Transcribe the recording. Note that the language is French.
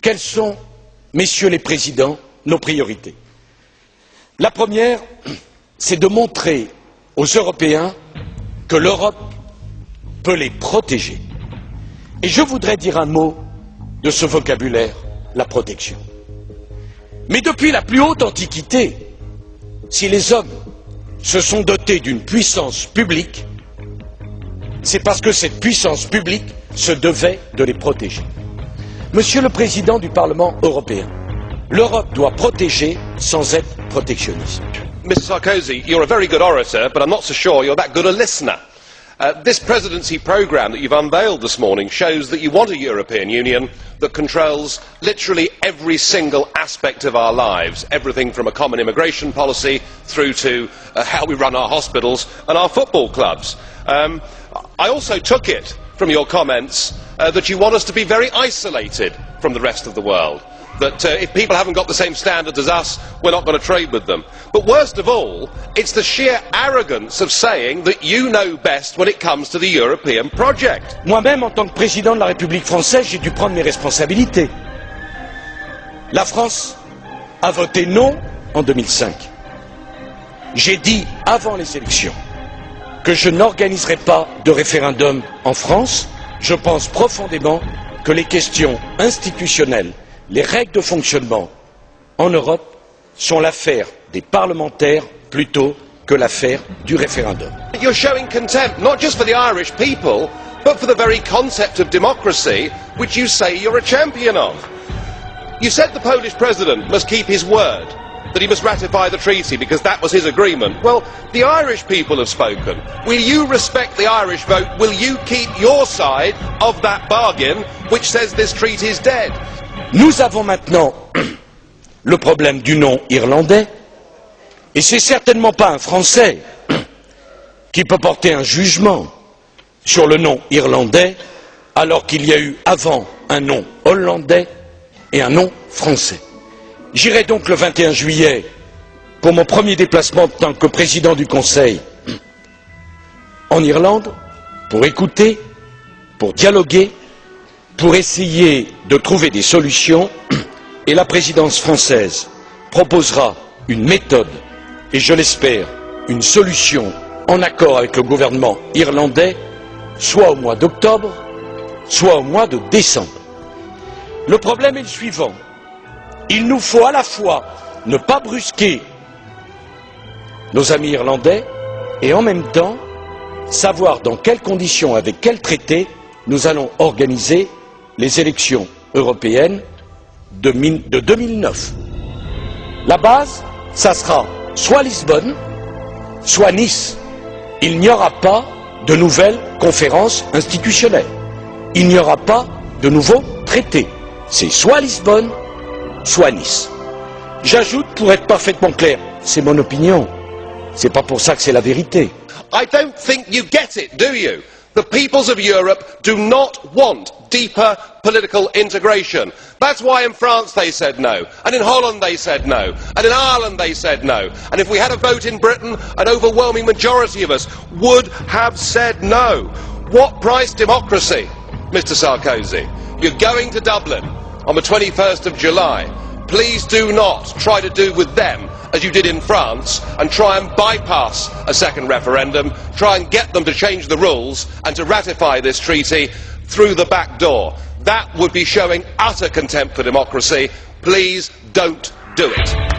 quelles sont, messieurs les présidents, nos priorités? La première, c'est de montrer aux Européens que l'Europe peut les protéger. Et je voudrais dire un mot de ce vocabulaire, la protection. Mais depuis la plus haute antiquité, si les hommes se sont dotés d'une puissance publique, c'est parce que cette puissance publique se devait de les protéger. Monsieur le Président du Parlement européen, l'Europe doit protéger sans être protectionniste. Mr Sarkozy, you're a very good orator, but I'm not so sure you're that good a listener. Uh, this presidency programme that you've unveiled this morning shows that you want a European Union that controls literally every single aspect of our lives, everything from a common immigration policy through to uh, how we run our hospitals and our football clubs. Um, I also took it from your comments uh, that you want us to be very isolated from the rest of the world that uh, if people haven't got the same standards as us, we're not going to trade with them. But worst of all, it's the sheer arrogance of saying that you know best when it comes to the European project. Moi-même, en tant que président de la République française, j'ai dû prendre mes responsabilités. La France a voté non en 2005. J'ai dit avant les élections que je n'organiserai pas de référendum en France. Je pense profondément que les questions institutionnelles les règles de fonctionnement en Europe sont l'affaire des parlementaires plutôt que l'affaire du référendum. You're showing contempt not just for the Irish people, but for the very concept of democracy which you say you're a champion of. You said the Polish president must keep his word, that he must ratify the treaty because that was his agreement. Well, the Irish people have spoken. Will you respect the Irish vote? Will you keep your side of that bargain which says this treaty is dead? Nous avons maintenant le problème du nom irlandais, et c'est certainement pas un Français qui peut porter un jugement sur le nom irlandais alors qu'il y a eu avant un nom hollandais et un nom français. J'irai donc le 21 juillet pour mon premier déplacement en tant que président du Conseil en Irlande pour écouter, pour dialoguer pour essayer de trouver des solutions et la présidence française proposera une méthode et je l'espère une solution en accord avec le gouvernement irlandais soit au mois d'octobre soit au mois de décembre. Le problème est le suivant il nous faut à la fois ne pas brusquer nos amis irlandais et en même temps savoir dans quelles conditions, avec quels traités nous allons organiser les élections européennes de, de 2009. La base, ça sera soit Lisbonne, soit Nice. Il n'y aura pas de nouvelles conférences institutionnelles. Il n'y aura pas de nouveaux traités. C'est soit Lisbonne, soit Nice. J'ajoute, pour être parfaitement clair, c'est mon opinion. C'est pas pour ça que c'est la vérité. I don't think you get it, do you? The peoples of Europe do not want deeper political integration. That's why in France they said no, and in Holland they said no, and in Ireland they said no. And if we had a vote in Britain, an overwhelming majority of us would have said no. What price democracy, Mr Sarkozy? You're going to Dublin on the 21st of July. Please do not try to do with them as you did in France and try and bypass a second referendum, try and get them to change the rules and to ratify this treaty through the back door. That would be showing utter contempt for democracy. Please don't do it.